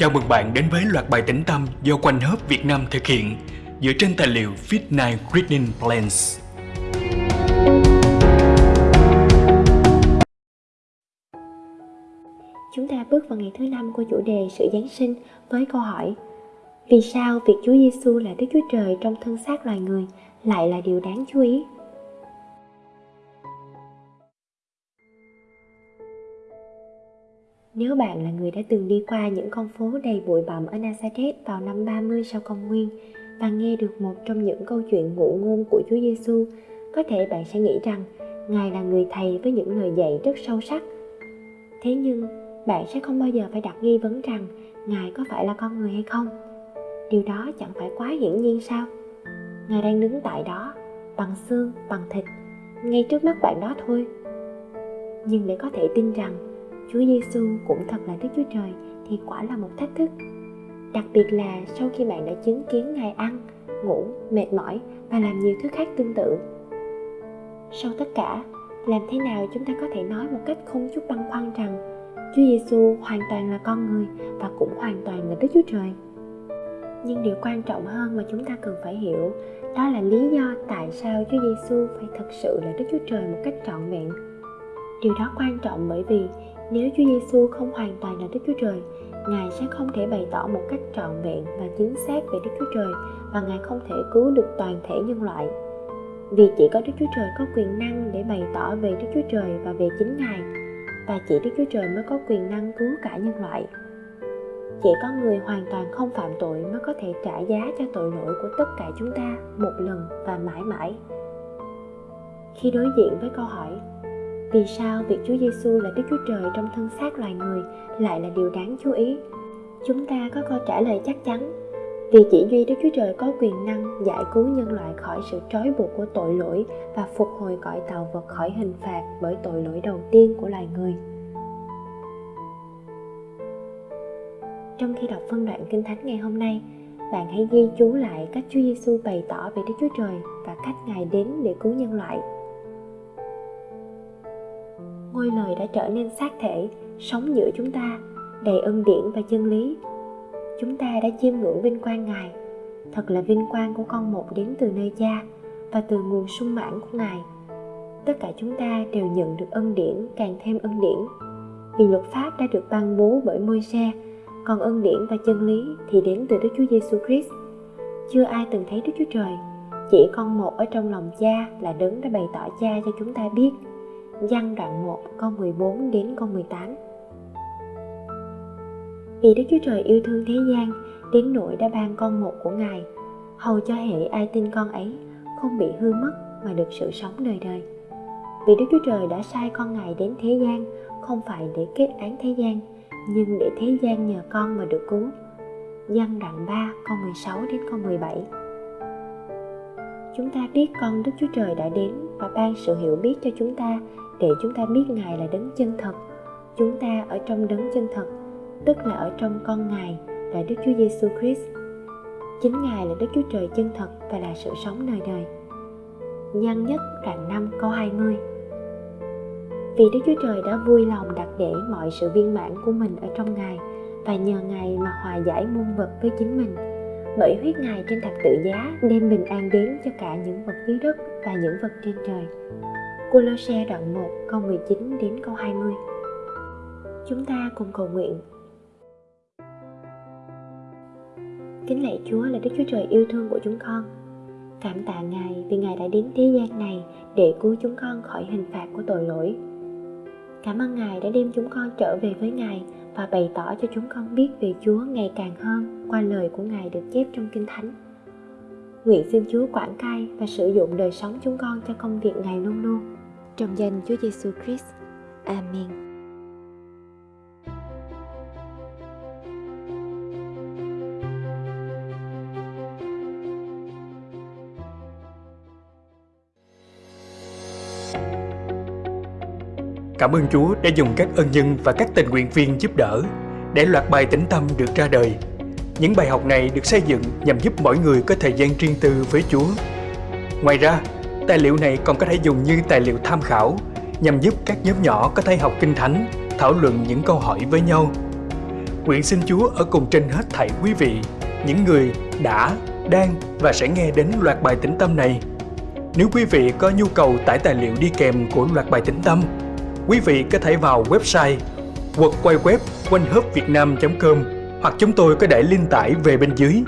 Chào mừng bạn đến với loạt bài tĩnh tâm do Quanh Hớp Việt Nam thực hiện dựa trên tài liệu Fit9 Reading Plans. Chúng ta bước vào ngày thứ năm của chủ đề sự Giáng sinh với câu hỏi, Vì sao việc Chúa Giêsu là Đức Chúa Trời trong thân xác loài người lại là điều đáng chú ý? Nếu bạn là người đã từng đi qua những con phố đầy bụi bặm ở Nazareth vào năm 30 sau công nguyên và nghe được một trong những câu chuyện ngụ ngôn của Chúa Giêsu, có thể bạn sẽ nghĩ rằng Ngài là người thầy với những lời dạy rất sâu sắc. Thế nhưng, bạn sẽ không bao giờ phải đặt nghi vấn rằng Ngài có phải là con người hay không. Điều đó chẳng phải quá hiển nhiên sao? Ngài đang đứng tại đó, bằng xương, bằng thịt, ngay trước mắt bạn đó thôi. Nhưng để có thể tin rằng Chúa Giêsu cũng thật là Đức Chúa Trời thì quả là một thách thức. Đặc biệt là sau khi bạn đã chứng kiến Ngài ăn, ngủ, mệt mỏi và làm nhiều thứ khác tương tự. Sau tất cả, làm thế nào chúng ta có thể nói một cách không chút băn khoăn rằng Chúa Giêsu hoàn toàn là con người và cũng hoàn toàn là Đức Chúa Trời? Nhưng điều quan trọng hơn mà chúng ta cần phải hiểu đó là lý do tại sao Chúa Giêsu phải thật sự là Đức Chúa Trời một cách trọn vẹn. Điều đó quan trọng bởi vì nếu Chúa Giêsu không hoàn toàn là Đức Chúa Trời, Ngài sẽ không thể bày tỏ một cách trọn vẹn và chính xác về Đức Chúa Trời và Ngài không thể cứu được toàn thể nhân loại. Vì chỉ có Đức Chúa Trời có quyền năng để bày tỏ về Đức Chúa Trời và về chính Ngài, và chỉ Đức Chúa Trời mới có quyền năng cứu cả nhân loại. Chỉ có người hoàn toàn không phạm tội mới có thể trả giá cho tội lỗi của tất cả chúng ta một lần và mãi mãi. Khi đối diện với câu hỏi vì sao việc Chúa Giêsu là Đức Chúa Trời trong thân xác loài người lại là điều đáng chú ý? Chúng ta có câu trả lời chắc chắn. Vì chỉ duy Đức Chúa Trời có quyền năng giải cứu nhân loại khỏi sự trói buộc của tội lỗi và phục hồi cõi tạo vật khỏi hình phạt bởi tội lỗi đầu tiên của loài người. Trong khi đọc phân đoạn Kinh Thánh ngày hôm nay, bạn hãy ghi chú lại cách Chúa Giêsu bày tỏ về Đức Chúa Trời và cách Ngài đến để cứu nhân loại ngôi lời đã trở nên xác thể sống giữa chúng ta đầy ân điển và chân lý. Chúng ta đã chiêm ngưỡng vinh quang ngài. Thật là vinh quang của con một đến từ nơi cha và từ nguồn sung mãn của ngài. Tất cả chúng ta đều nhận được ân điển càng thêm ân điển. Vì luật pháp đã được ban bố bởi môi xe còn ân điển và chân lý thì đến từ Đức Chúa Giêsu Christ. Chưa ai từng thấy Đức Chúa Trời, chỉ con một ở trong lòng cha là đấng đã bày tỏ cha cho chúng ta biết. Giăng đoạn 1 câu 14 đến câu 18 Vì Đức Chúa Trời yêu thương thế gian, đến nỗi đã ban con một của Ngài, hầu cho hệ ai tin con ấy không bị hư mất mà được sự sống đời đời. Vì Đức Chúa Trời đã sai con Ngài đến thế gian, không phải để kết án thế gian, nhưng để thế gian nhờ con mà được cứu. Giăng đoạn 3 câu 16 đến câu 17 Chúng ta biết con Đức Chúa Trời đã đến và ban sự hiểu biết cho chúng ta để chúng ta biết Ngài là đấng chân thật. Chúng ta ở trong đấng chân thật, tức là ở trong con Ngài là Đức Chúa Giêsu Christ. Chính Ngài là Đức Chúa Trời chân thật và là sự sống đời đời. Nhân nhất đoạn 5 câu 20 Vì Đức Chúa Trời đã vui lòng đặt để mọi sự viên mãn của mình ở trong Ngài và nhờ Ngài mà hòa giải muôn vật với chính mình bởi huyết Ngài trên thập tự giá đem bình an đến cho cả những vật dưới đất và những vật trên trời. Colosse đoạn 1 câu 19 đến câu 20 Chúng ta cùng cầu nguyện Kính lạy Chúa là Đức Chúa Trời yêu thương của chúng con Cảm tạ Ngài vì Ngài đã đến thế gian này để cứu chúng con khỏi hình phạt của tội lỗi. Cảm ơn Ngài đã đem chúng con trở về với Ngài và bày tỏ cho chúng con biết về Chúa ngày càng hơn qua lời của Ngài được chép trong Kinh Thánh. Nguyện xin Chúa quản cai và sử dụng đời sống chúng con cho công việc Ngài luôn luôn. Trong danh Chúa Giêsu Christ. Amen. Cảm ơn Chúa đã dùng các ân nhân và các tình nguyện viên giúp đỡ để loạt bài tĩnh tâm được ra đời. Những bài học này được xây dựng nhằm giúp mỗi người có thời gian riêng tư với Chúa. Ngoài ra, Tài liệu này còn có thể dùng như tài liệu tham khảo nhằm giúp các nhóm nhỏ có thể học kinh thánh, thảo luận những câu hỏi với nhau. Nguyện xin Chúa ở cùng trên hết thảy quý vị, những người đã, đang và sẽ nghe đến loạt bài tĩnh tâm này. Nếu quý vị có nhu cầu tải tài liệu đi kèm của loạt bài tĩnh tâm, quý vị có thể vào website www.quayquep com hoặc chúng tôi có để link tải về bên dưới.